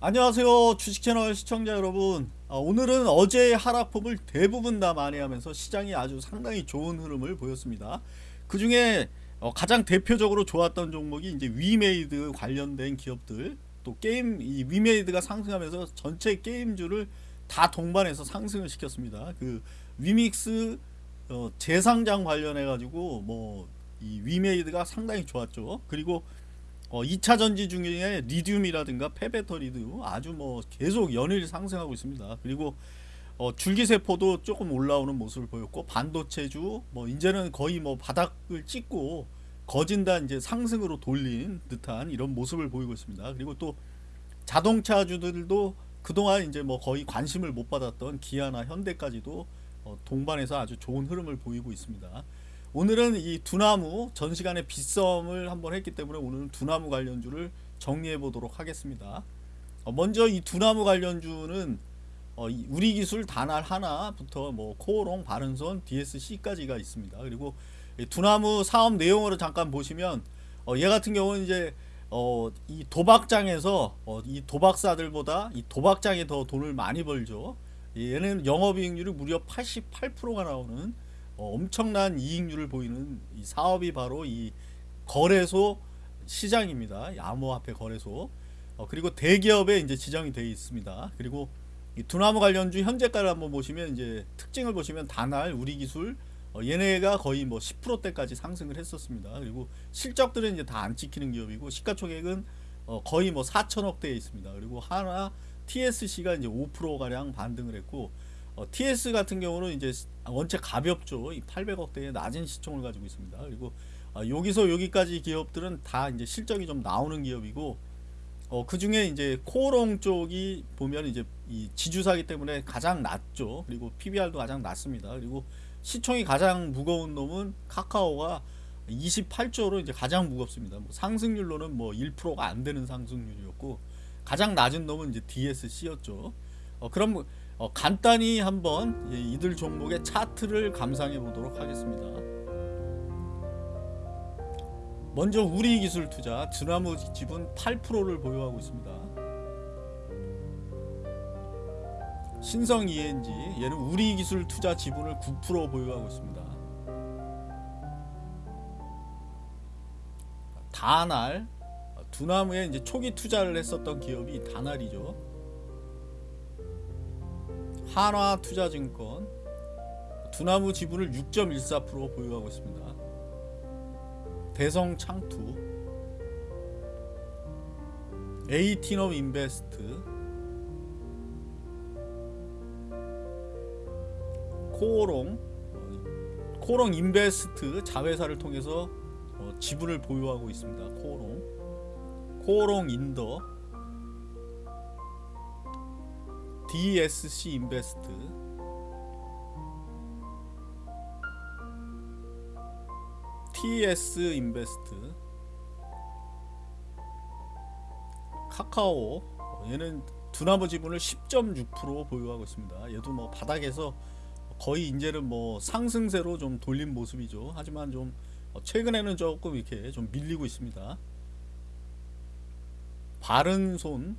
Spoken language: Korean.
안녕하세요 주식채널 시청자 여러분. 아, 오늘은 어제의 하락폭을 대부분 다 만회하면서 시장이 아주 상당히 좋은 흐름을 보였습니다. 그 중에 어, 가장 대표적으로 좋았던 종목이 이제 위메이드 관련된 기업들 또 게임 이 위메이드가 상승하면서 전체 게임주를 다 동반해서 상승을 시켰습니다. 그 위믹스 어, 재상장 관련해 가지고 뭐 이 위메이드가 상당히 좋았죠. 그리고 어, 2차 전지 중에 리튬이라든가 폐배터리도 아주 뭐 계속 연일 상승하고 있습니다. 그리고 어, 줄기세포도 조금 올라오는 모습을 보였고 반도체주 뭐 이제는 거의 뭐 바닥을 찍고 거진다 이제 상승으로 돌린 듯한 이런 모습을 보이고 있습니다. 그리고 또 자동차주들도 그동안 이제 뭐 거의 관심을 못 받았던 기아나 현대까지도 어, 동반해서 아주 좋은 흐름을 보이고 있습니다. 오늘은 이 두나무 전 시간에 빗썸을 한번 했기 때문에 오늘은 두나무 관련주를 정리해 보도록 하겠습니다. 어, 먼저 이 두나무 관련주는 어, 이 우리 기술 단알 하나부터 뭐 코오롱, 바른손, DSC까지가 있습니다. 그리고 이 두나무 사업 내용으로 잠깐 보시면 어, 얘 같은 경우는 이제 어, 이 도박장에서 어, 이 도박사들보다 이 도박장에 더 돈을 많이 벌죠. 얘는 영업이익률이 무려 88%가 나오는 어, 엄청난 이익률을 보이는 이 사업이 바로 이 거래소 시장입니다. 암호화폐 거래소. 어, 그리고 대기업에 이제 지정이 되어 있습니다. 그리고 이 두나무 관련주 현재가를 한번 보시면 이제 특징을 보시면 단알, 우리기술 어, 얘네가 거의 뭐 10%대까지 상승을 했었습니다. 그리고 실적들은 이제 다 안 찍히는 기업이고 시가총액은 어, 거의 뭐 4천억대에 있습니다. 그리고 하나 TSC가 이제 5% 가량 반등을 했고 어, TS 같은 경우는 이제 원체 가볍죠. 이 800억대의 낮은 시총을 가지고 있습니다. 그리고 어, 여기서 여기까지 기업들은 다 이제 실적이 좀 나오는 기업이고 어, 그 중에 이제 코롱 쪽이 보면 이제 이 지주사기 때문에 가장 낮죠. 그리고 PBR도 가장 낮습니다. 그리고 시총이 가장 무거운 놈은 카카오가 28조로 이제 가장 무겁습니다. 뭐 상승률로는 뭐 1%가 안 되는 상승률이었고 가장 낮은 놈은 이제 DSC였죠. 어, 그럼 어, 간단히 한번 이들 종목의 차트를 감상해 보도록 하겠습니다. 먼저 우리기술 투자 드나무 지분 8%를 보유하고 있습니다. 신성 ENG 얘는 우리기술 투자 지분을 9% 보유하고 있습니다. 다날 두나무에 이제 초기 투자를 했었던 기업이 다날이죠. 한화투자증권 두나무 지분을 6.14% 보유하고 있습니다. 대성창투 에이티넘 인베스트 코오롱 코오롱 인베스트 자회사를 통해서 어, 지분을 보유하고 있습니다. 코오롱 코오롱 인더 DSC 인베스트 TS 인베스트 카카오 얘는 두나무 지분을 10.6% 보유하고 있습니다. 얘도 뭐 바닥에서 거의 이제는 뭐 상승세로 좀 돌린 모습이죠. 하지만 좀 최근에는 조금 이렇게 좀 밀리고 있습니다. 바른손